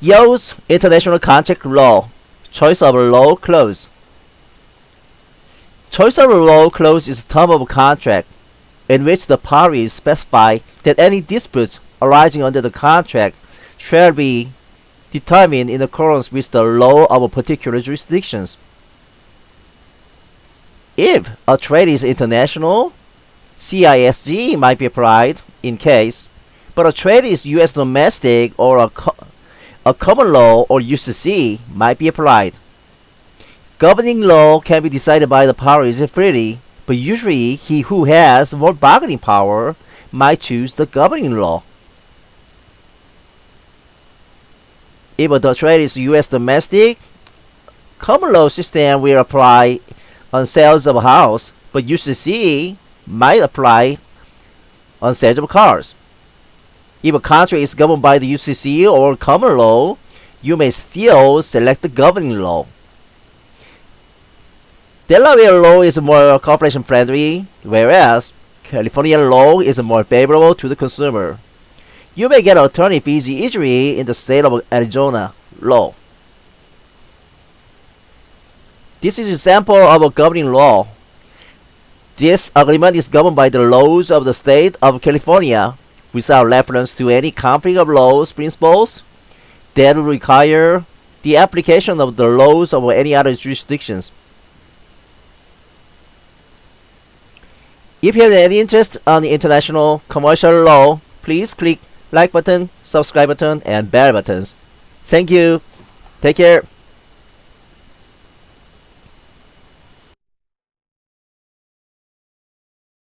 Use international contract law. Choice of law clause. Choice of law clause is a term of contract in which the parties specify that any disputes arising under the contract shall be determined in accordance with the law of a particular jurisdictions. If a trade is international, CISG might be applied in case, but a trade is U.S. domestic or a, a common law or UCC might be applied. Governing law can be decided by the parties freely, but usually he who has more bargaining power might choose the governing law. If the trade is U.S. domestic, common law system will apply on sales of a house, but UCC might apply on sales of cars. If a country is governed by the UCC or common law, you may still select the governing law. Delaware law is more corporation friendly, whereas California law is more favorable to the consumer. You may get attorney fees easily in the state of Arizona law. This is an example of a governing law. This agreement is governed by the laws of the state of California without reference to any conflict of laws principles that require the application of the laws of any other jurisdictions. If you have any interest on international commercial law, please click like button, subscribe button, and bell buttons. Thank you. Take care.